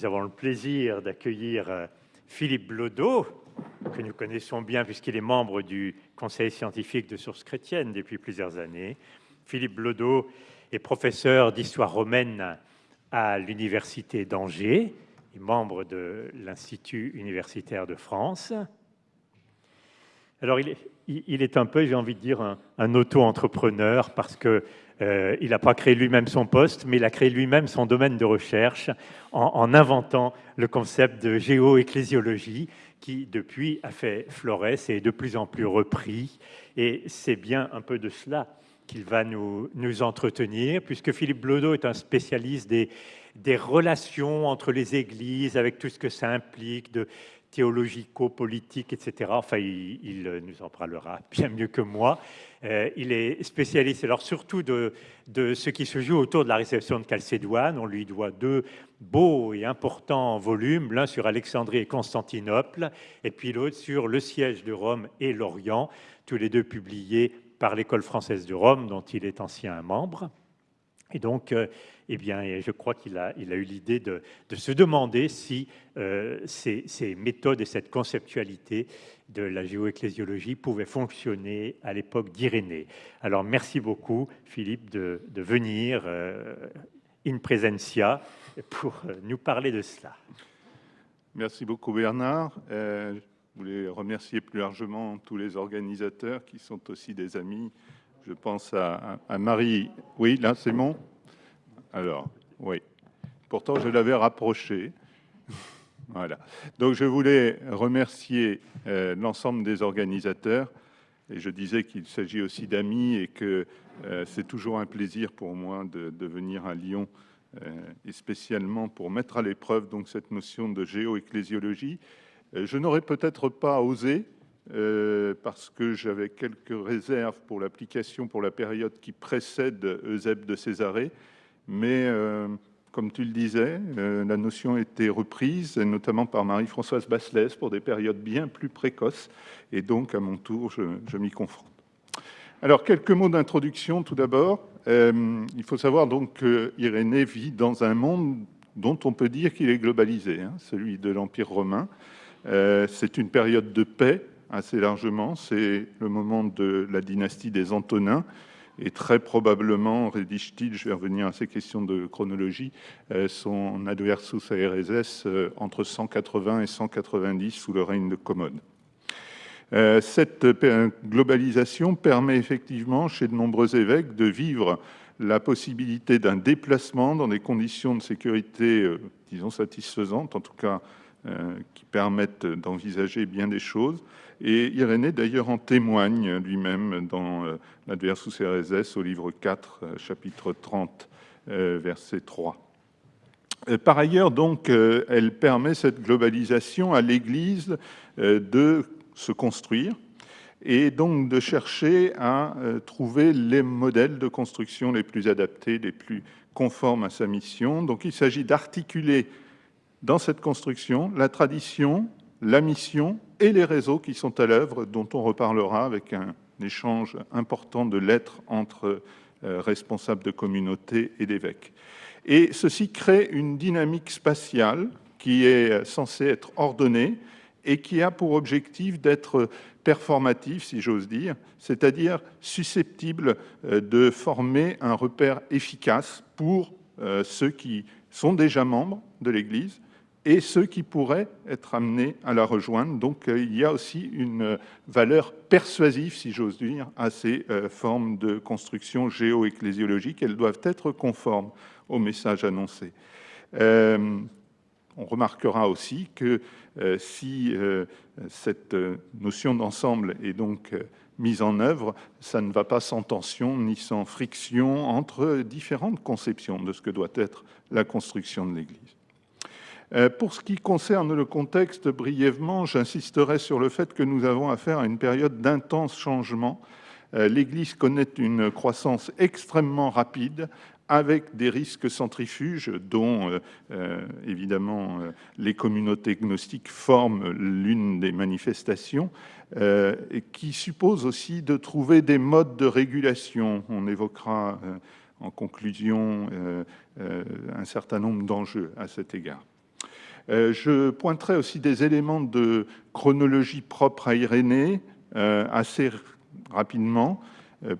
nous avons le plaisir d'accueillir euh, Philippe Blodeau, que nous connaissons bien puisqu'il est membre du conseil scientifique de sources chrétiennes depuis plusieurs années. Philippe Blodeau est professeur d'histoire romaine à l'université d'Angers, et membre de l'Institut universitaire de France. Alors, il est, il est un peu, j'ai envie de dire, un, auto-entrepreneur parce que euh, il n'a pas créé lui-même son poste, mais il a créé lui-même son domaine de recherche en, inventant le concept de géoecclésiologie qui, depuis, a fait florès et est de plus en plus repris. Et c'est bien un peu de cela qu'il va nous, entretenir, puisque Philippe Blodeau est un spécialiste des, des relations entre les églises, avec tout ce que ça implique, de théologico-politique, etc. Enfin, il, nous en parlera bien mieux que moi. Euh, il est spécialiste, alors surtout de, ce qui se joue autour de la réception de Chalcédoine. On lui doit deux beaux et importants volumes, l'un sur Alexandrie et Constantinople, et puis l'autre sur le siège de Rome et l'Orient, tous les deux publiés par l'École française de Rome, dont il est ancien membre. Et donc, euh, eh bien, je crois qu'il a, eu l'idée de, se demander si euh, ces, méthodes et cette conceptualité de la géoecclésiologie pouvaient fonctionner à l'époque d'Irénée. Alors, merci beaucoup, Philippe, de, venir euh, in presentia pour nous parler de cela. Merci beaucoup, Bernard. Je voulais remercier plus largement tous les organisateurs qui sont aussi des amis. Je pense à, Marie. Oui, là, c'est bon? Alors, oui. Pourtant, je l'avais rapproché. voilà. Donc, je voulais remercier euh, l'ensemble des organisateurs. Et je disais qu'il s'agit aussi d'amis et que euh, c'est toujours un plaisir pour moi de, venir à Lyon, euh, et spécialement pour mettre à l'épreuve donc cette notion de géoecclésiologie. je n'aurais peut-être pas osé, parce que j'avais quelques réserves pour l'application pour la période qui précède Eusèbe de Césarée, mais euh, comme tu le disais, euh, la notion a été reprise, notamment par Marie-Françoise Basselès, pour des périodes bien plus précoces, et donc, à mon tour, je, m'y confronte. Alors, quelques mots d'introduction, tout d'abord. Euh, il faut savoir donc que Irénée vit dans un monde dont on peut dire qu'il est globalisé, hein, celui de l'Empire romain. c'est une période de paix, assez largement. C'est le moment de la dynastie des Antonins, et très probablement rédige-t-il, je vais revenir à ces questions de chronologie, euh, son Adversus Aereses euh, entre 180 et 190 sous le règne de Commode. Euh, cette globalisation permet effectivement chez de nombreux évêques de vivre la possibilité d'un déplacement dans des conditions de sécurité, disons, satisfaisantes, en tout cas qui permettent d'envisager bien des choses, et Irénée, d'ailleurs, en témoigne lui-même dans euh, l'Adversus Ereses au livre 4, euh, chapitre 30, euh, verset 3. Par ailleurs, donc, elle permet cette globalisation à l'Église de se construire et donc de chercher à trouver les modèles de construction les plus adaptés, les plus conformes à sa mission. Donc il s'agit d'articuler dans cette construction la tradition, la mission et les réseaux qui sont à l'œuvre, dont on reparlera avec un échange important de lettres entre euh, responsables de communautés et d'évêques. Et ceci crée une dynamique spatiale qui est censée être ordonnée et qui a pour objectif d'être performative, si j'ose dire, c'est-à-dire susceptible euh, de former un repère efficace pour euh, ceux qui sont déjà membres de l'Église, et ceux qui pourraient être amenés à la rejoindre. Donc euh, il y a aussi une valeur persuasive, si j'ose dire, à ces euh, formes de construction géo-ecclésiologique. Elles doivent être conformes au message annoncé. Euh, on remarquera aussi que si cette notion d'ensemble est donc mise en œuvre, ça ne va pas sans tension ni sans friction entre différentes conceptions de ce que doit être la construction de l'Église. Euh, pour ce qui concerne le contexte, brièvement, j'insisterai sur le fait que nous avons affaire à une période d'intense changement. Euh, L'Église connaît une croissance extrêmement rapide avec des risques centrifuges dont euh, évidemment les communautés gnostiques forment l'une des manifestations et qui suppose aussi de trouver des modes de régulation. On évoquera en conclusion un certain nombre d'enjeux à cet égard. Je pointerai aussi des éléments de chronologie propre à Irénée, assez rapidement,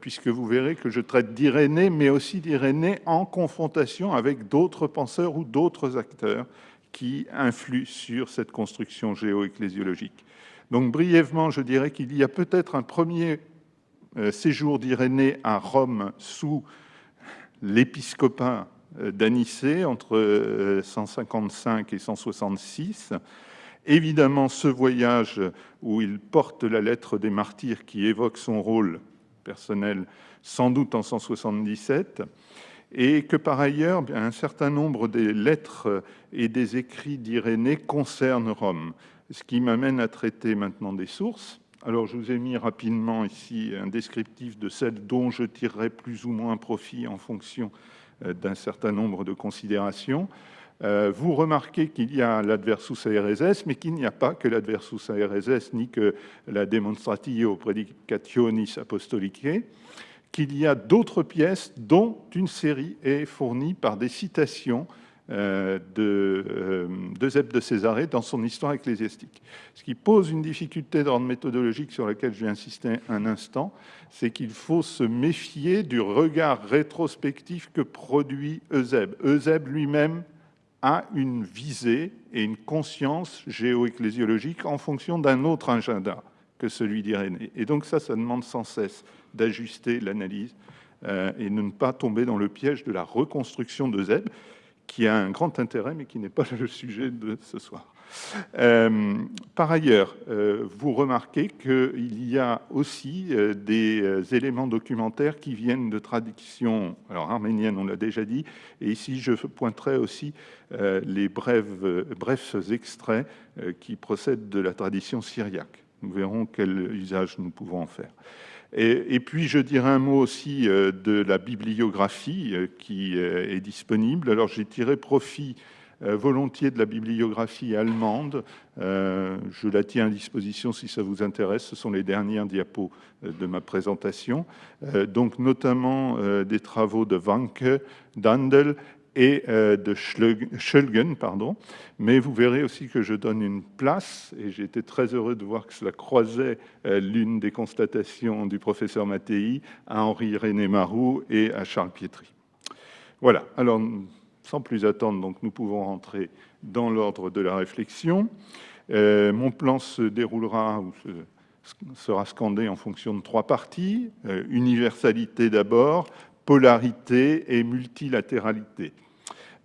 puisque vous verrez que je traite d'Irénée, mais aussi d'Irénée en confrontation avec d'autres penseurs ou d'autres acteurs qui influent sur cette construction géo-ecclésiologique. Donc brièvement, je dirais qu'il y a peut-être un premier euh, séjour d'Irénée à Rome sous l'épiscopat euh, d'Anicée entre 155 euh, et 166. Évidemment, ce voyage où il porte la lettre des martyrs qui évoque son rôle personnel, sans doute en 177, et que par ailleurs, un certain nombre des lettres et des écrits d'Irénée concernent Rome ce qui m'amène à traiter maintenant des sources. Alors, je vous ai mis rapidement ici un descriptif de celles dont je tirerai plus ou moins profit en fonction d'un certain nombre de considérations. Euh, vous remarquez qu'il y a l'adversus aereses, mais qu'il n'y a pas que l'adversus aereses, ni que la demonstratio predicationis apostolicae, qu'il y a d'autres pièces dont une série est fournie par des citations euh, de, euh, de de Césarée dans son histoire ecclésiastique. Ce qui pose une difficulté d'ordre méthodologique sur laquelle je vais insister un instant, c'est qu'il faut se méfier du regard rétrospectif que produit Eusèbe. Eusèbe lui-même a une visée et une conscience géo-ecclésiologique en fonction d'un autre agenda que celui d'Irénée. Et donc ça, ça demande sans cesse d'ajuster l'analyse euh, et de ne pas tomber dans le piège de la reconstruction d'Eusèbe, qui a un grand intérêt, mais qui n'est pas le sujet de ce soir. Euh, par ailleurs, euh, vous remarquez qu'il y a aussi euh, des éléments documentaires qui viennent de traditions alors arméniennes, on l'a déjà dit, et ici je pointerai aussi les brefs, brefs extraits qui procèdent de la tradition syriaque. Nous verrons quel usage nous pouvons en faire. Et, puis, je dirais un mot aussi euh, de la bibliographie euh, qui euh, est disponible. Alors, j'ai tiré profit volontiers de la bibliographie allemande. Je la tiens à disposition si ça vous intéresse. Ce sont les dernières diapos de ma présentation. Donc, notamment des travaux de Wanke, Dandel et euh, de Schulgen, pardon. Mais vous verrez aussi que je donne une place, et j'ai été très heureux de voir que cela croisait euh, l'une des constatations du professeur Mattei à Henri-René Marou et à Charles Pietri. Voilà, alors sans plus attendre, donc, nous pouvons rentrer dans l'ordre de la réflexion. Euh, mon plan se déroulera ou sera scandé en fonction de trois parties. universalité d'abord, polarité et multilatéralité.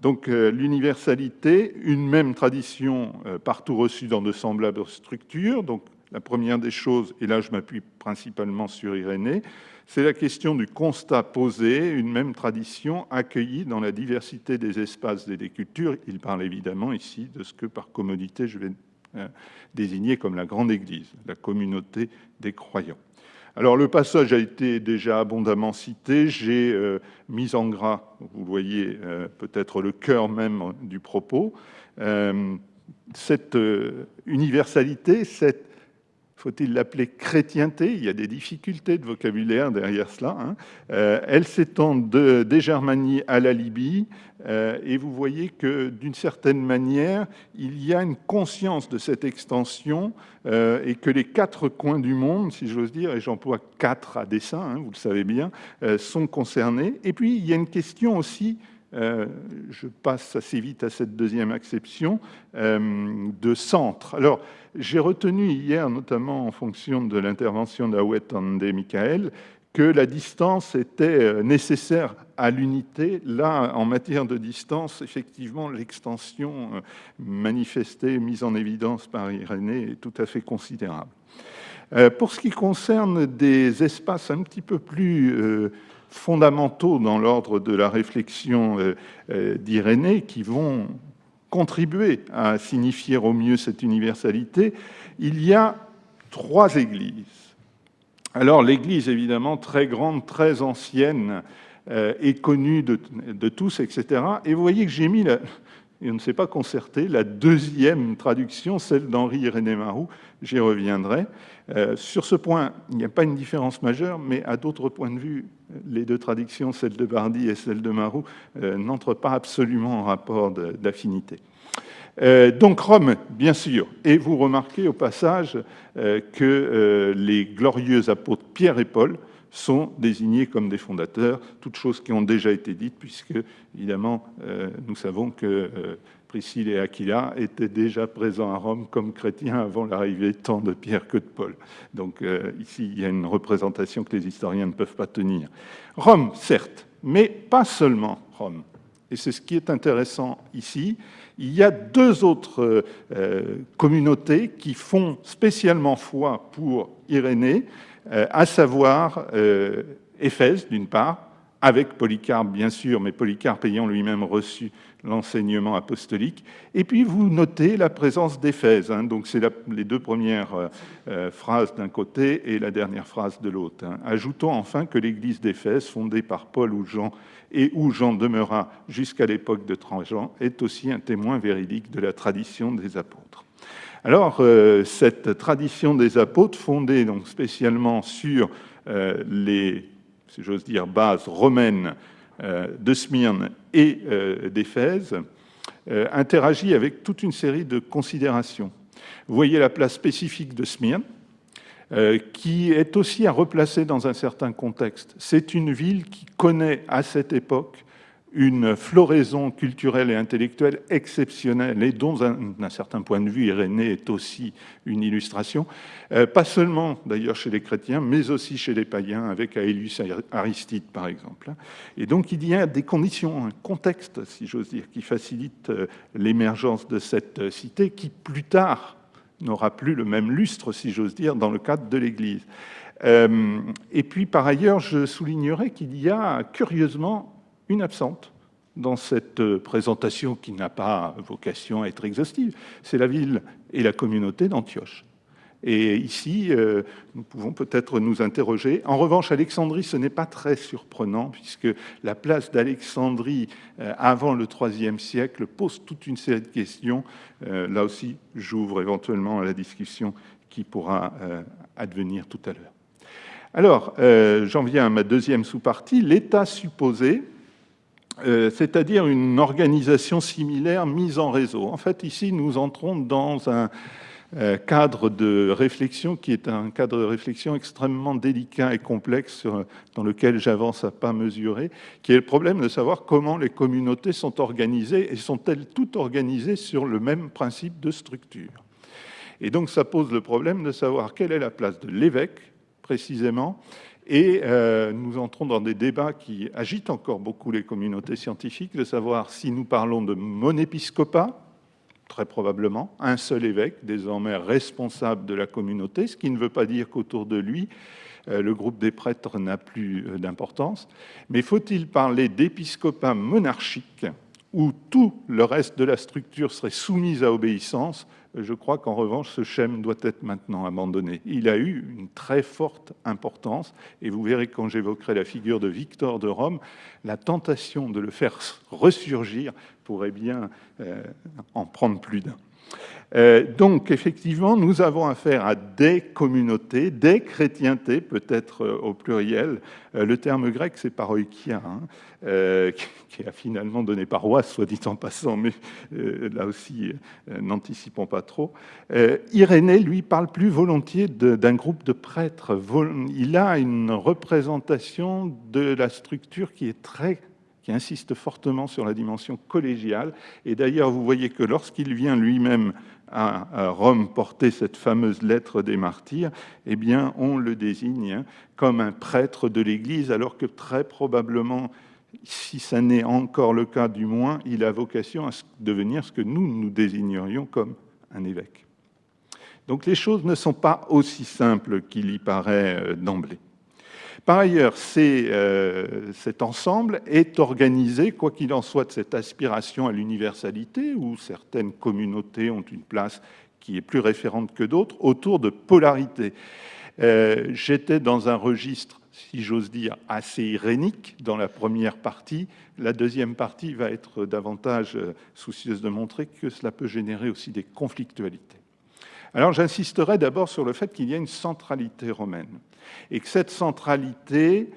Donc euh, l'universalité, une même tradition euh, partout reçue dans de semblables structures. Donc la première des choses, et là je m'appuie principalement sur Irénée, c'est la question du constat posé, une même tradition accueillie dans la diversité des espaces et des cultures. Il parle évidemment ici de ce que par commodité je vais euh, désigner comme la grande Église, la communauté des croyants. Alors le passage a été déjà abondamment cité. J'ai euh, mis en gras, vous voyez euh, peut-être le cœur même du propos, euh, cette universalité, cette faut-il l'appeler chrétienté? Il y a des difficultés de vocabulaire derrière cela. Hein. Euh, elle s'étend de, des Germanies à la Libye, euh, et vous voyez que d'une certaine manière, il y a une conscience de cette extension, euh, et que les quatre coins du monde, si j'ose dire, et j'emploie quatre à dessein, hein, vous le savez bien, sont concernés. Et puis, il y a une question aussi je passe assez vite à cette deuxième acception, de centre. Alors, j'ai retenu hier, notamment en fonction de l'intervention d'Awet Ande Michael, que la distance était euh, nécessaire à l'unité. Là, en matière de distance, effectivement, l'extension euh, manifestée, mise en évidence par Irénée est tout à fait considérable. Euh, pour ce qui concerne des espaces un petit peu plus fondamentaux dans l'ordre de la réflexion d'Irénée, qui vont contribuer à signifier au mieux cette universalité, il y a trois églises. Alors l'église, évidemment, très grande, très ancienne, euh, est connue de, tous, etc. Et vous voyez que j'ai mis, la, et on ne s'est pas concerté, la deuxième traduction, celle d'Henri Irénée Marou, j'y reviendrai. Euh, sur ce point, il n'y a pas une différence majeure, mais à d'autres points de vue, les deux traductions, celle de Bardi et celle de Marou, euh, n'entrent pas absolument en rapport d'affinité. Euh, donc Rome, bien sûr. Et vous remarquez au passage que les glorieux apôtres Pierre et Paul sont désignés comme des fondateurs, toutes choses qui ont déjà été dites, puisque, évidemment, nous savons que Priscille et Aquila étaient déjà présents à Rome comme chrétiens avant l'arrivée tant de Pierre que de Paul. Donc ici, il y a une représentation que les historiens ne peuvent pas tenir. Rome, certes, mais pas seulement Rome. Et c'est ce qui est intéressant ici, il y a deux autres euh, communautés qui font spécialement foi pour Irénée, euh, à savoir euh, Éphèse, d'une part, avec Polycarpe, bien sûr, mais Polycarpe ayant lui-même reçu l'enseignement apostolique. Et puis, vous notez la présence d'Éphèse. Hein. donc, c'est les deux premières phrases d'un côté et la dernière phrase de l'autre. Hein. Ajoutons enfin que l'église d'Éphèse, fondée par Paul ou Jean et où Jean demeura jusqu'à l'époque de Trajan, est aussi un témoin véridique de la tradition des apôtres. Alors, euh, cette tradition des apôtres, fondée donc spécialement sur euh, les, si j'ose dire, bases romaines euh, de Smyrne et d'Éphèse, interagit avec toute une série de considérations. Vous voyez la place spécifique de Smyrne, qui est aussi à replacer dans un certain contexte. C'est une ville qui connaît à cette époque une floraison culturelle et intellectuelle exceptionnelle et dont, d'un certain point de vue, Irénée est aussi une illustration, euh, pas seulement d'ailleurs chez les chrétiens, mais aussi chez les païens, avec Aelius Aristide par exemple. Et donc il y a des conditions, un contexte, si j'ose dire, qui facilite euh, l'émergence de cette cité qui, plus tard, n'aura plus le même lustre, si j'ose dire, dans le cadre de l'Église. Euh, et puis, par ailleurs, je soulignerai qu'il y a curieusement une absente dans cette présentation qui n'a pas vocation à être exhaustive. C'est la ville et la communauté d'Antioche. Et ici, euh, nous pouvons peut-être nous interroger. En revanche, Alexandrie, ce n'est pas très surprenant, puisque la place d'Alexandrie euh, avant le IIIe siècle pose toute une série de questions. Euh, là aussi, j'ouvre éventuellement à la discussion qui pourra advenir tout à l'heure. Alors, j'en viens à ma deuxième sous-partie, l'état supposé, c'est-à-dire une organisation similaire mise en réseau. En fait, ici, nous entrons dans un, euh, cadre de réflexion qui est un cadre de réflexion extrêmement délicat et complexe dans lequel j'avance à pas mesurer, qui est le problème de savoir comment les communautés sont organisées et sont-elles toutes organisées sur le même principe de structure. Et donc ça pose le problème de savoir quelle est la place de l'évêque précisément et euh, nous entrons dans des débats qui agitent encore beaucoup les communautés scientifiques, de savoir si nous parlons de monépiscopat, très probablement, un seul évêque, désormais responsable de la communauté, ce qui ne veut pas dire qu'autour de lui, euh, le groupe des prêtres n'a plus euh, d'importance. Mais faut-il parler d'épiscopat monarchique, où tout le reste de la structure serait soumise à obéissance je crois qu'en revanche, ce schème doit être maintenant abandonné. Il a eu une très forte importance, et vous verrez quand j'évoquerai la figure de Victor de Rome, la tentation de le faire ressurgir pourrait bien euh, en prendre plus d'un. Euh, donc, effectivement, nous avons affaire à des communautés, des chrétientés, peut-être euh, au pluriel. Euh, le terme grec, c'est paroikia, hein, qui a finalement donné paroisse, soit dit en passant, mais là aussi, n'anticipons pas trop. Irénée, lui, parle plus volontiers d'un groupe de prêtres. Il a une représentation de la structure qui est très qui insiste fortement sur la dimension collégiale. Et d'ailleurs, vous voyez que lorsqu'il vient lui-même à Rome porter cette fameuse lettre des martyrs, eh bien, on le désigne comme un prêtre de l'Église, alors que très probablement, si ça n'est encore le cas du moins, il a vocation à devenir ce que nous nous désignerions comme un évêque. Donc les choses ne sont pas aussi simples qu'il y paraît euh, d'emblée. Par ailleurs, euh, cet ensemble est organisé, quoi qu'il en soit, de cette aspiration à l'universalité, où certaines communautés ont une place qui est plus référente que d'autres, autour de polarités. Euh, j'étais dans un registre, si j'ose dire, assez irénique dans la première partie. La deuxième partie va être davantage euh, soucieuse de montrer que cela peut générer aussi des conflictualités. Alors j'insisterai d'abord sur le fait qu'il y a une centralité romaine et que cette centralité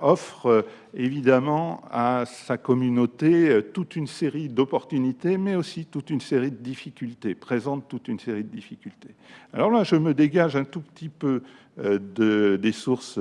offre évidemment à sa communauté toute une série d'opportunités, mais aussi toute une série de difficultés, présente toute une série de difficultés. Alors là, je me dégage un tout petit peu de, des sources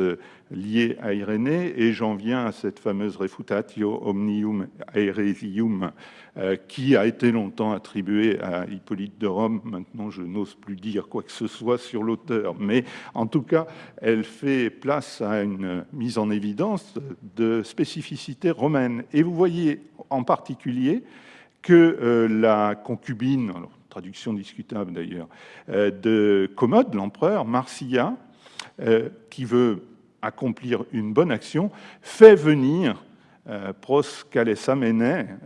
liées à Irénée et j'en viens à cette fameuse refutatio omnium aeresium euh, qui a été longtemps attribuée à Hippolyte de Rome. Maintenant, je n'ose plus dire quoi que ce soit sur l'auteur, mais en tout cas, elle fait place à une mise en évidence de spécificité romaine. Et vous voyez en particulier que euh, la concubine, traduction discutable d'ailleurs, euh, de Commode, l'empereur, Marcia, qui veut accomplir une bonne action, fait venir euh,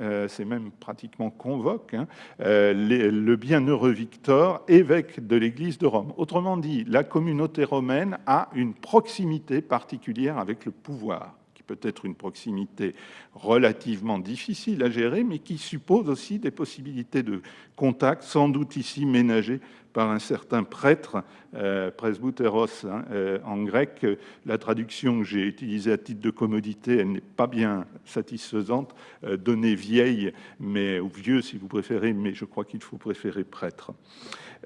euh, c'est même pratiquement convoque, hein, euh, le bienheureux Victor, évêque de l'Église de Rome. Autrement dit, la communauté romaine a une proximité particulière avec le pouvoir peut être une proximité relativement difficile à gérer, mais qui suppose aussi des possibilités de contact, sans doute ici ménagées par un certain prêtre, euh, presbyteros hein, euh, en grec. La traduction que j'ai utilisée à titre de commodité, elle n'est pas bien satisfaisante. Euh, donnée vieille, mais, ou vieux si vous préférez, mais je crois qu'il faut préférer prêtre.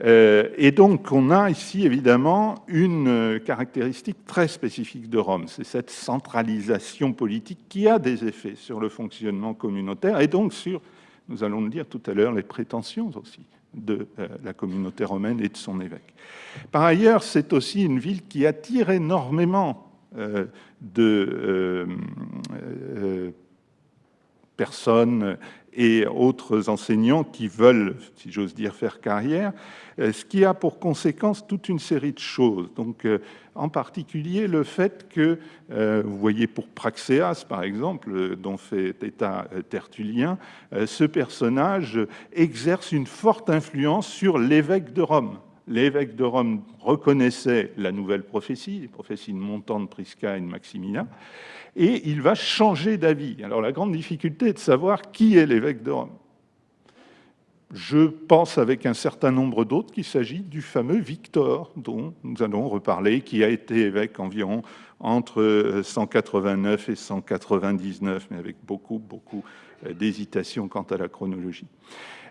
Euh, et donc, on a ici évidemment une caractéristique très spécifique de Rome, c'est cette centralisation politique qui a des effets sur le fonctionnement communautaire et donc sur, nous allons le dire tout à l'heure, les prétentions aussi de euh, la communauté romaine et de son évêque. Par ailleurs, c'est aussi une ville qui attire énormément euh, de euh, personnes et autres enseignants qui veulent, si j'ose dire, faire carrière, ce qui a pour conséquence toute une série de choses. Donc, en particulier, le fait que, vous voyez pour Praxéas, par exemple, dont fait état Tertullien, ce personnage exerce une forte influence sur l'évêque de Rome. L'évêque de Rome reconnaissait la nouvelle prophétie, les prophéties de Montan, de Prisca et de Maximilien, et il va changer d'avis. Alors la grande difficulté est de savoir qui est l'évêque de Rome. Je pense avec un certain nombre d'autres qu'il s'agit du fameux Victor, dont nous allons reparler, qui a été évêque environ entre 189 et 199, mais avec beaucoup, beaucoup d'hésitation quant à la chronologie.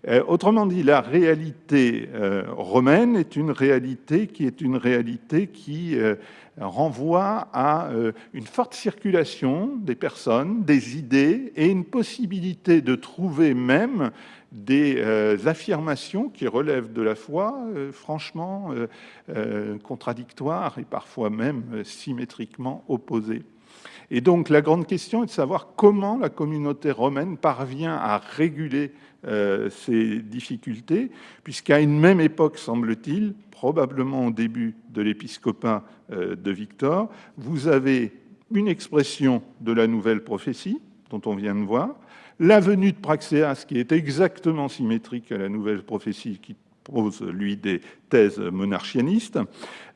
Euh, autrement dit, la réalité euh, romaine est une réalité qui est une réalité qui euh, renvoie à une forte circulation des personnes, des idées et une possibilité de trouver même des affirmations qui relèvent de la foi, franchement contradictoires et parfois même symétriquement opposées. Et donc la grande question est de savoir comment la communauté romaine parvient à réguler euh, ces difficultés, puisqu'à une même époque, semble-t-il, probablement au début de l'épiscopat euh, de Victor, vous avez une expression de la nouvelle prophétie, dont on vient de voir, la venue de Praxéas, qui est exactement symétrique à la nouvelle prophétie, qui pose, lui, des thèses monarchianistes.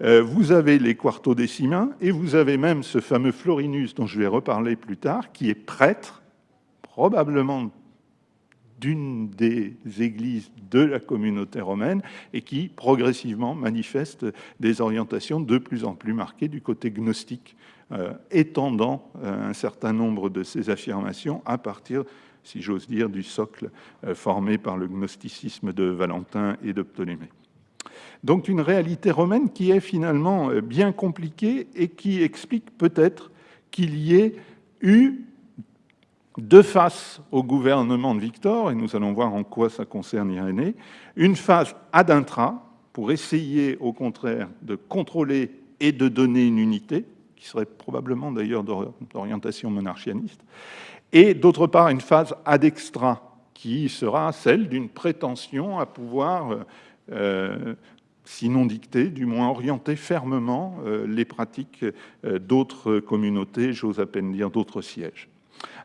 Euh, vous avez les quartodécimains, et vous avez même ce fameux Florinus, dont je vais reparler plus tard, qui est prêtre, probablement d'une des églises de la communauté romaine et qui progressivement manifeste des orientations de plus en plus marquées du côté gnostique, euh, étendant euh, un certain nombre de ces affirmations à partir, si j'ose dire, du socle euh, formé par le gnosticisme de Valentin et de Ptolémée. Donc une réalité romaine qui est finalement bien compliquée et qui explique peut-être qu'il y ait eu de face au gouvernement de Victor, et nous allons voir en quoi ça concerne Irénée, une phase ad intra, pour essayer au contraire de contrôler et de donner une unité, qui serait probablement d'ailleurs d'orientation monarchianiste, et d'autre part une phase ad extra, qui sera celle d'une prétention à pouvoir, euh, sinon dicter, du moins orienter fermement euh, les pratiques euh, d'autres communautés, j'ose à peine dire d'autres sièges.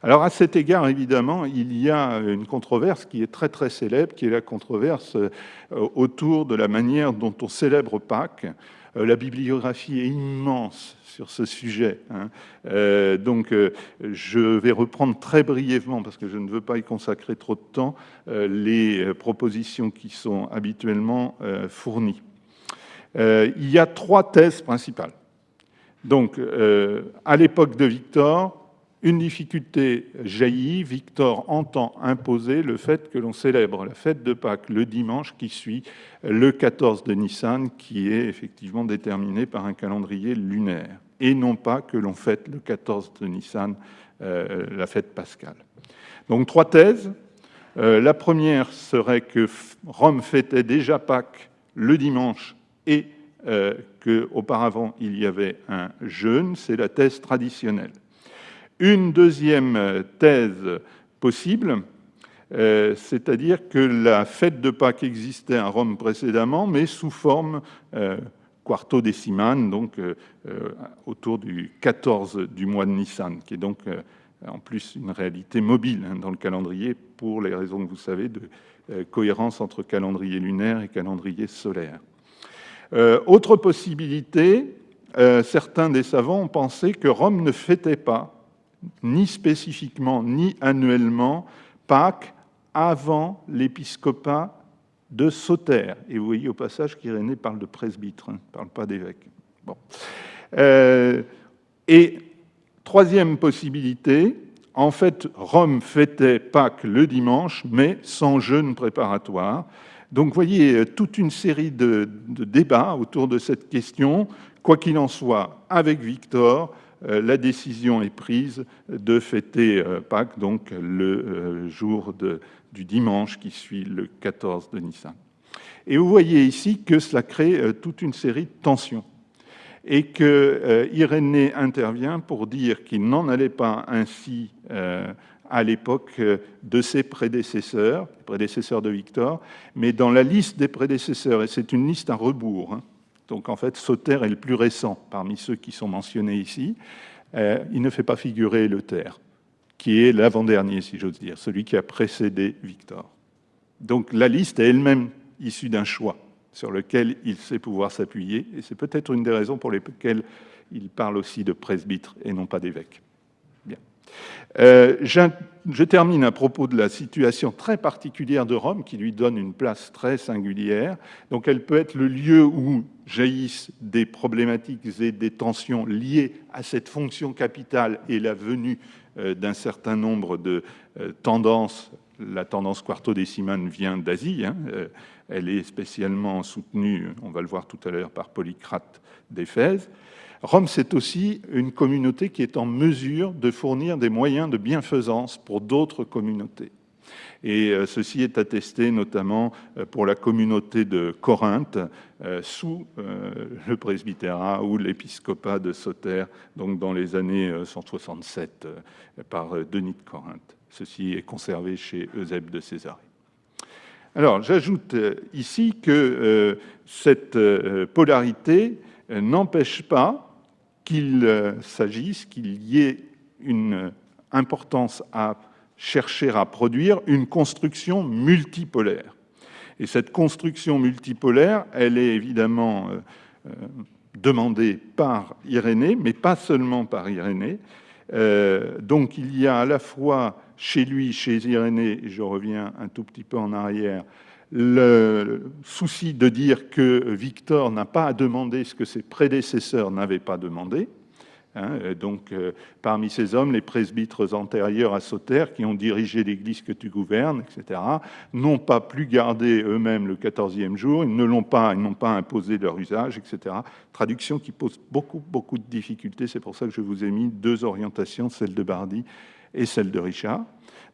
Alors à cet égard, évidemment, il y a une controverse qui est très très célèbre, qui est la controverse euh, autour de la manière dont on célèbre Pâques. Euh, la bibliographie est immense sur ce sujet. Hein. Euh, donc je vais reprendre très brièvement, parce que je ne veux pas y consacrer trop de temps, les propositions qui sont habituellement fournies. il y a trois thèses principales. Donc, à l'époque de Victor, une difficulté jaillit, Victor entend imposer le fait que l'on célèbre la fête de Pâques le dimanche qui suit le 14 de Nissan, qui est effectivement déterminé par un calendrier lunaire, et non pas que l'on fête le 14 de Nissan, euh, la fête pascale. Donc trois thèses. Euh, la première serait que Rome fêtait déjà Pâques le dimanche et euh, qu'auparavant il y avait un jeûne, c'est la thèse traditionnelle. Une deuxième thèse possible, euh, c'est-à-dire que la fête de Pâques existait à Rome précédemment, mais sous forme euh, quarto décimane, donc euh, autour du 14 du mois de Nissan, qui est donc en plus une réalité mobile hein, dans le calendrier pour les raisons que vous savez de cohérence entre calendrier lunaire et calendrier solaire. autre possibilité, certains des savants ont pensé que Rome ne fêtait pas ni spécifiquement, ni annuellement, Pâques avant l'épiscopat de Sauter. Et vous voyez au passage qu'Irénée parle de presbytre, ne hein, parle pas d'évêque. Bon. Euh, et troisième possibilité, en fait, Rome fêtait Pâques le dimanche, mais sans jeûne préparatoire. Donc, vous voyez, toute une série de, débats autour de cette question. Quoi qu'il en soit, avec Victor, euh, la décision est prise de fêter euh, Pâques, donc le euh, jour du dimanche qui suit le 14 de Nissan. Et vous voyez ici que cela crée toute une série de tensions et que Irénée intervient pour dire qu'il n'en allait pas ainsi à l'époque de ses prédécesseurs, prédécesseurs de Victor, mais dans la liste des prédécesseurs, et c'est une liste à rebours, hein, donc en fait, Sauter est le plus récent parmi ceux qui sont mentionnés ici. Euh, il ne fait pas figurer le Terre, qui est l'avant-dernier, si j'ose dire, celui qui a précédé Victor. Donc la liste est elle-même issue d'un choix sur lequel il sait pouvoir s'appuyer, et c'est peut-être une des raisons pour lesquelles il parle aussi de presbytre et non pas d'évêque. Euh, je termine à propos de la situation très particulière de Rome, qui lui donne une place très singulière. Donc elle peut être le lieu où jaillissent des problématiques et des tensions liées à cette fonction capitale et la venue euh, d'un certain nombre de euh, tendances. La tendance quarto-décimane vient d'Asie. Hein, elle est spécialement soutenue, on va le voir tout à l'heure, par Polycrate d'Éphèse. Rome, c'est aussi une communauté qui est en mesure de fournir des moyens de bienfaisance pour d'autres communautés. Et euh, ceci est attesté notamment euh, pour la communauté de Corinthe, euh, sous le presbytérat ou l'épiscopat de Sauter, donc dans les années 167 par Denis de Corinthe. Ceci est conservé chez Eusèbe de Césarée. Alors, j'ajoute ici que cette polarité n'empêche pas qu'il euh, s'agisse, qu'il y ait une importance à chercher à produire une construction multipolaire. Et cette construction multipolaire, elle est évidemment euh, euh, demandée par Irénée, mais pas seulement par Irénée. donc il y a à la fois chez lui, chez Irénée, et je reviens un tout petit peu en arrière, le souci de dire que Victor n'a pas à demander ce que ses prédécesseurs n'avaient pas demandé. Hein, donc, euh, parmi ces hommes, les presbytres antérieurs à Sauter, qui ont dirigé l'Église que tu gouvernes, etc., n'ont pas plus gardé eux-mêmes le quatorzième jour, ils ne l'ont pas, ils n'ont pas imposé leur usage, etc. Traduction qui pose beaucoup, beaucoup de difficultés. C'est pour ça que je vous ai mis deux orientations, celle de Bardi et celle de Richard.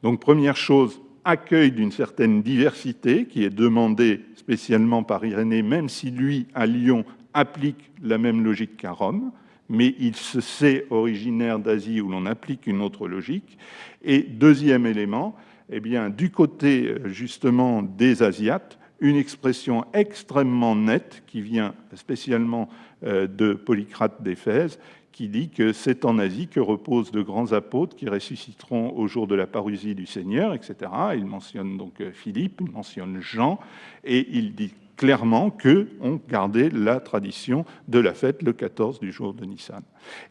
Donc, première chose, accueil d'une certaine diversité qui est demandée spécialement par Irénée, même si lui, à Lyon, applique la même logique qu'à Rome, mais il se sait originaire d'Asie où l'on applique une autre logique. Et deuxième élément, eh bien, du côté justement des Asiates, une expression extrêmement nette qui vient spécialement euh, de Polycrate d'Éphèse, qui dit que c'est en Asie que reposent de grands apôtres qui ressusciteront au jour de la parousie du Seigneur, etc. Il mentionne donc euh, Philippe, il mentionne Jean, et il dit clairement qu'on gardait la tradition de la fête le 14 du jour de Nissan.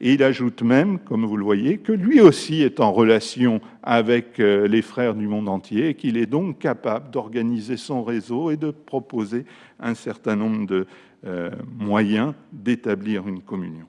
Et il ajoute même, comme vous le voyez, que lui aussi est en relation avec euh, les frères du monde entier et qu'il est donc capable d'organiser son réseau et de proposer un certain nombre de euh, moyens d'établir une communion.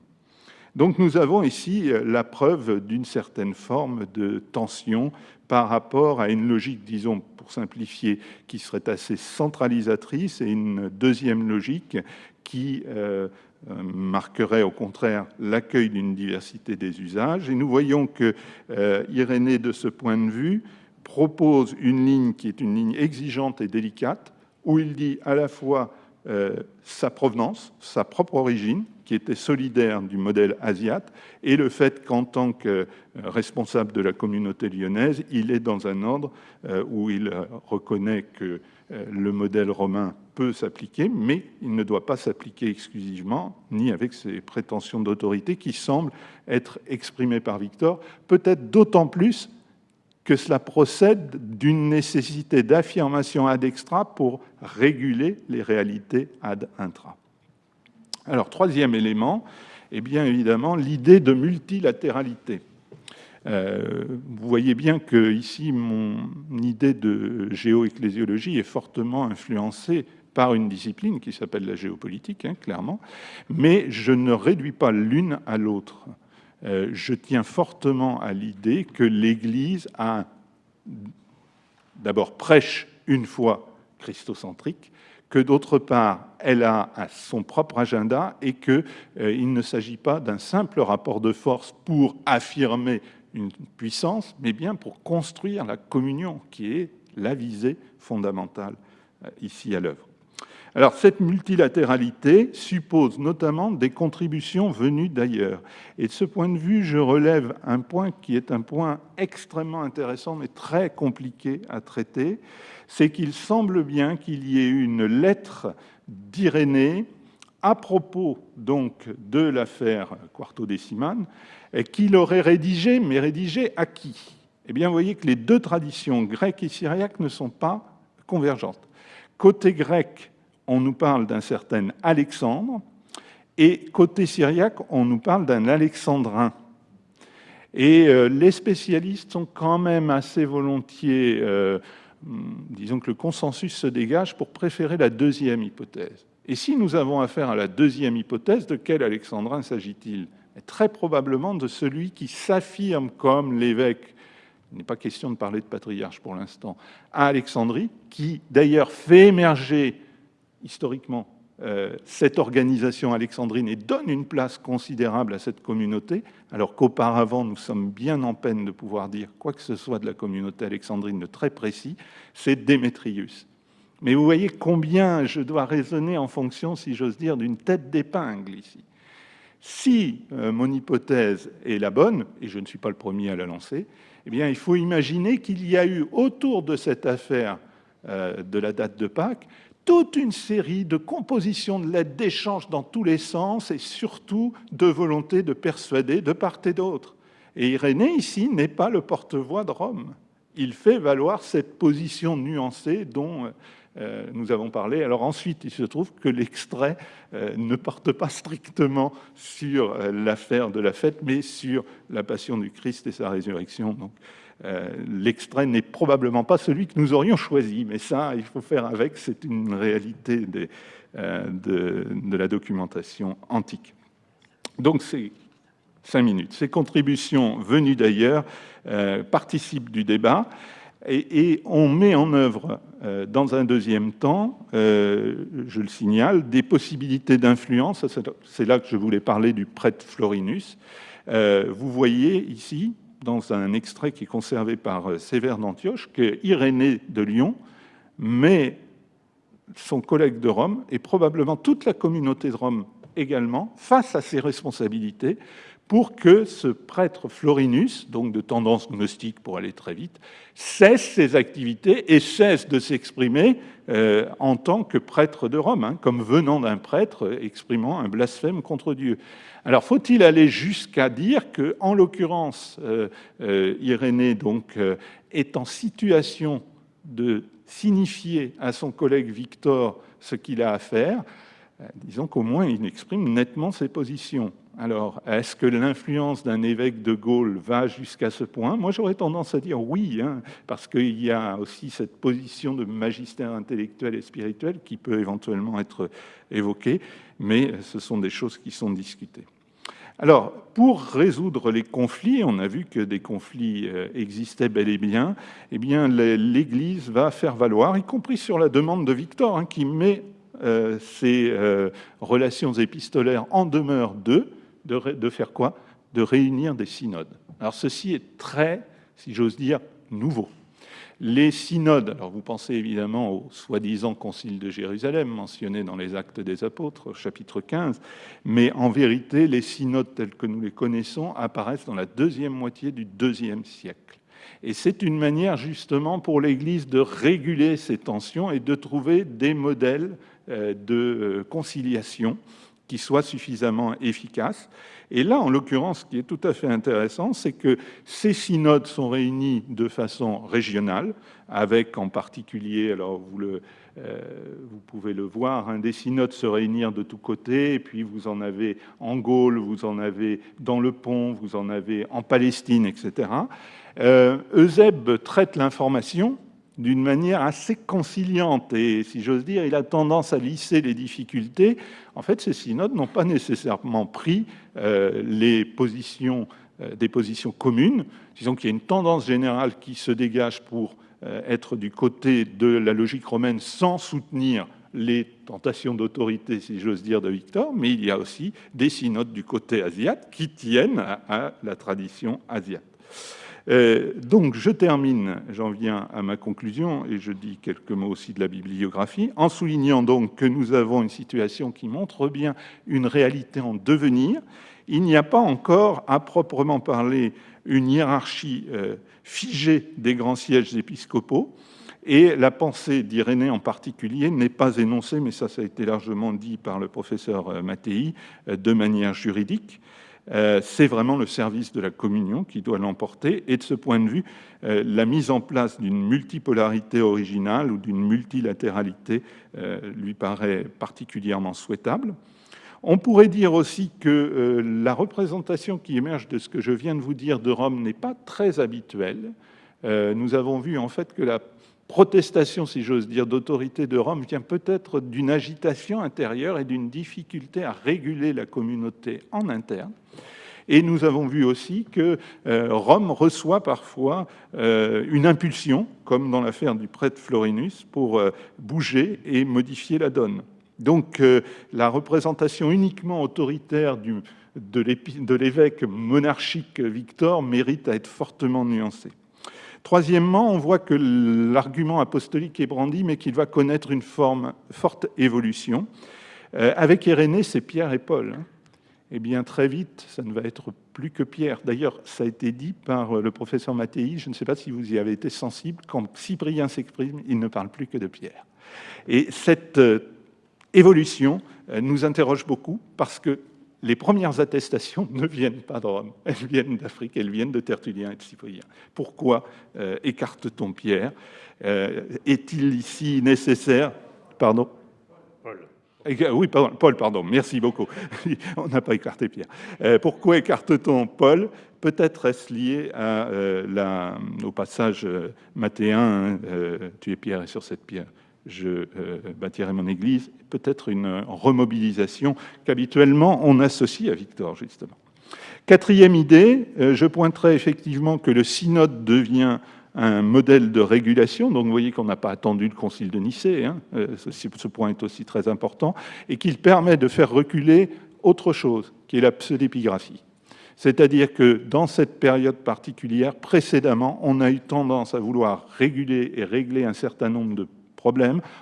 Donc nous avons ici la preuve d'une certaine forme de tension par rapport à une logique, disons, pour simplifier, qui serait assez centralisatrice et une deuxième logique qui euh, euh, marquerait au contraire l'accueil d'une diversité des usages. Et nous voyons que euh, Irénée, de ce point de vue, propose une ligne qui est une ligne exigeante et délicate, où il dit à la fois sa provenance, sa propre origine, qui était solidaire du modèle asiate, et le fait qu'en tant que responsable de la communauté lyonnaise, il est dans un ordre euh, où il reconnaît que euh, le modèle romain peut s'appliquer, mais il ne doit pas s'appliquer exclusivement, ni avec ses prétentions d'autorité qui semblent être exprimées par Victor, peut-être d'autant plus que cela procède d'une nécessité d'affirmation ad extra pour réguler les réalités ad intra. Alors, troisième élément, eh bien évidemment, l'idée de multilatéralité. Euh, vous voyez bien que ici, mon idée de géoecclésiologie est fortement influencée par une discipline qui s'appelle la géopolitique, hein, clairement, mais je ne réduis pas l'une à l'autre. Euh, je tiens fortement à l'idée que l'Église a d'abord prêche une foi christocentrique, que d'autre part, elle a son propre agenda et qu'il euh, ne s'agit pas d'un simple rapport de force pour affirmer une puissance, mais bien pour construire la communion, qui est la visée fondamentale euh, ici à l'œuvre. Alors, cette multilatéralité suppose notamment des contributions venues d'ailleurs. Et de ce point de vue, je relève un point qui est un point extrêmement intéressant, mais très compliqué à traiter, c'est qu'il semble bien qu'il y ait une lettre d'Irénée à propos donc de l'affaire quartodécimane, qu'il aurait rédigée, mais rédigée à qui? Eh bien, vous voyez que les deux traditions, grecque et syriaque, ne sont pas convergentes. Côté grec, on nous parle d'un certain Alexandre, et côté syriaque, on nous parle d'un alexandrin. Et euh, les spécialistes sont quand même assez volontiers, euh, disons que le consensus se dégage pour préférer la deuxième hypothèse. Et si nous avons affaire à la deuxième hypothèse, de quel alexandrin s'agit-il? Très probablement de celui qui s'affirme comme l'évêque il n'est pas question de parler de patriarche pour l'instant, à Alexandrie, qui d'ailleurs fait émerger historiquement euh, cette organisation alexandrine et donne une place considérable à cette communauté, alors qu'auparavant nous sommes bien en peine de pouvoir dire quoi que ce soit de la communauté alexandrine de très précis, c'est Démétrius. Mais vous voyez combien je dois raisonner en fonction, si j'ose dire, d'une tête d'épingle ici. Si euh, mon hypothèse est la bonne, et je ne suis pas le premier à la lancer, eh bien, il faut imaginer qu'il y a eu autour de cette affaire euh, de la date de Pâques toute une série de compositions de lettres, d'échanges dans tous les sens et surtout de volonté de persuader de part et d'autre. Et Irénée, ici, n'est pas le porte-voix de Rome. Il fait valoir cette position nuancée dont euh, nous avons parlé. Alors ensuite, il se trouve que l'extrait euh, ne porte pas strictement sur euh, l'affaire de la fête, mais sur la passion du Christ et sa résurrection. Donc, l'extrait n'est probablement pas celui que nous aurions choisi, mais ça, il faut faire avec, c'est une réalité euh, de, la documentation antique. Donc c'est cinq minutes. Ces contributions venues d'ailleurs euh, participent du débat et, on met en œuvre dans un deuxième temps, je le signale, des possibilités d'influence. C'est là que je voulais parler du prêtre Florinus. vous voyez ici dans un extrait qui est conservé par euh, Sévère d'Antioche, que Irénée de Lyon met son collègue de Rome, et probablement toute la communauté de Rome également, face à ses responsabilités, pour que ce prêtre Florinus, donc de tendance gnostique pour aller très vite, cesse ses activités et cesse de s'exprimer euh, en tant que prêtre de Rome, hein, comme venant d'un prêtre exprimant un blasphème contre Dieu. Alors, faut-il aller jusqu'à dire que, en l'occurrence, euh, euh, Irénée donc est en situation de signifier à son collègue Victor ce qu'il a à faire Disons qu'au moins il exprime nettement ses positions. Alors, est-ce que l'influence d'un évêque de Gaulle va jusqu'à ce point? Moi, j'aurais tendance à dire oui, hein, parce qu'il y a aussi cette position de magistère intellectuel et spirituel qui peut éventuellement être évoquée, mais ce sont des choses qui sont discutées. Alors, pour résoudre les conflits, on a vu que des conflits euh, existaient bel et bien, eh bien l'Église va faire valoir, y compris sur la demande de Victor, hein, qui met euh, ces euh, relations épistolaires en demeure de, faire quoi? De réunir des synodes. Alors ceci est très, si j'ose dire, nouveau. Les synodes, alors vous pensez évidemment au soi-disant concile de Jérusalem mentionné dans les Actes des Apôtres, chapitre 15, mais en vérité, les synodes tels que nous les connaissons apparaissent dans la deuxième moitié du deuxième siècle. Et c'est une manière justement pour l'Église de réguler ces tensions et de trouver des modèles euh, de euh, conciliation qui soient suffisamment efficaces. Et là, en l'occurrence, ce qui est tout à fait intéressant, c'est que ces synodes sont réunis de façon régionale, avec en particulier, alors euh, vous pouvez le voir, hein, des synodes se réunir de tous côtés, et puis vous en avez en Gaule, vous en avez dans le Pont, vous en avez en Palestine, etc. Euh, Eusèbe traite l'information d'une manière assez conciliante et, si j'ose dire, il a tendance à lisser les difficultés. En fait, ces synodes n'ont pas nécessairement pris euh, les positions, euh, des positions communes. Disons qu'il y a une tendance générale qui se dégage pour euh, être du côté de la logique romaine sans soutenir les tentations d'autorité, si j'ose dire, de Victor, mais il y a aussi des synodes du côté asiatique qui tiennent à la tradition asiatique. Euh, donc je termine, j'en viens à ma conclusion, et je dis quelques mots aussi de la bibliographie, en soulignant donc que nous avons une situation qui montre bien une réalité en devenir. Il n'y a pas encore, à proprement parler, une hiérarchie euh, figée des grands sièges épiscopaux, et la pensée d'Irénée en particulier n'est pas énoncée, mais ça, ça a été largement dit par le professeur euh, Mattei, de manière juridique. Euh, c'est vraiment le service de la communion qui doit l'emporter. Et de ce point de vue, euh, la mise en place d'une multipolarité originale ou d'une multilatéralité euh, lui paraît particulièrement souhaitable. On pourrait dire aussi que la représentation qui émerge de ce que je viens de vous dire de Rome n'est pas très habituelle. Nous avons vu en fait que la protestation, si j'ose dire, d'autorité de Rome vient peut-être d'une agitation intérieure et d'une difficulté à réguler la communauté en interne. Et nous avons vu aussi que euh, Rome reçoit parfois euh, une impulsion, comme dans l'affaire du prêtre Florinus, pour euh, bouger et modifier la donne. Donc la représentation uniquement autoritaire de l'évêque monarchique Victor mérite à être fortement nuancée. Troisièmement, on voit que l'argument apostolique est brandi, mais qu'il va connaître une forte évolution. Euh, avec Irénée, c'est Pierre et Paul. Hein. Eh bien, très vite, ça ne va être plus que Pierre. D'ailleurs, ça a été dit par le professeur Mattei, je ne sais pas si vous y avez été sensible, quand Cyprien s'exprime, il ne parle plus que de Pierre. Et cette euh, évolution euh, nous interroge beaucoup parce que les premières attestations ne viennent pas de Rome, elles viennent d'Afrique, elles viennent de Tertullien et de Cyprien. Pourquoi euh, écarte-t-on Pierre euh, Est-il ici nécessaire? Pardon? Paul. Oui, pardon, Paul, pardon, merci beaucoup. On n'a pas écarté Pierre. Euh, pourquoi écarte-t-on Paul? Peut-être est-ce lié à, la, au passage mathéen, tu es pierre et sur cette pierre je euh, bâtirai mon église, peut-être une remobilisation qu'habituellement on associe à Victor, justement. Quatrième idée, euh, je pointerai effectivement que le synode devient un modèle de régulation, donc vous voyez qu'on n'a pas attendu le concile de Nicée, hein, euh, ce, point est aussi très important, et qu'il permet de faire reculer autre chose, qui est la pseudépigraphie. C'est-à-dire que dans cette période particulière, précédemment, on a eu tendance à vouloir réguler et régler un certain nombre de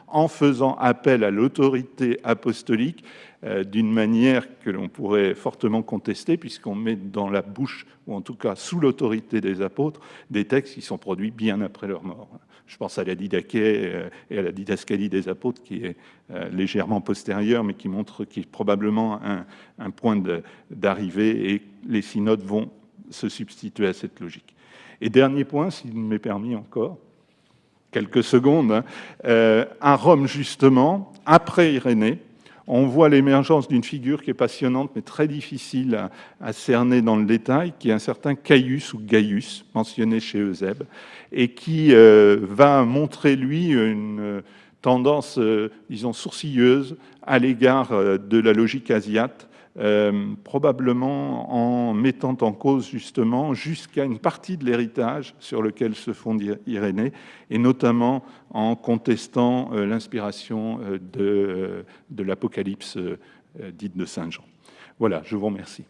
en faisant appel à l'autorité apostolique euh, d'une manière que l'on pourrait fortement contester, puisqu'on met dans la bouche, ou en tout cas sous l'autorité des apôtres, des textes qui sont produits bien après leur mort. Je pense à la Didaché euh, et à la didascalie des apôtres, qui est euh, légèrement postérieure, mais qui montre qu'il est probablement un, un point d'arrivée, et les synodes vont se substituer à cette logique. Et dernier point, s'il m'est permis encore, quelques secondes, hein. euh, à Rome justement, après Irénée, on voit l'émergence d'une figure qui est passionnante mais très difficile à, cerner dans le détail, qui est un certain Caius ou Gaius, mentionné chez Eusèbe, et qui euh, va montrer, lui, une tendance, euh, disons, sourcilleuse à l'égard de la logique asiate, euh, probablement en mettant en cause justement jusqu'à une partie de l'héritage sur lequel se fonde Irénée, et notamment en contestant euh, l'inspiration euh, de, de l'Apocalypse dite de Saint Jean. Voilà, je vous remercie.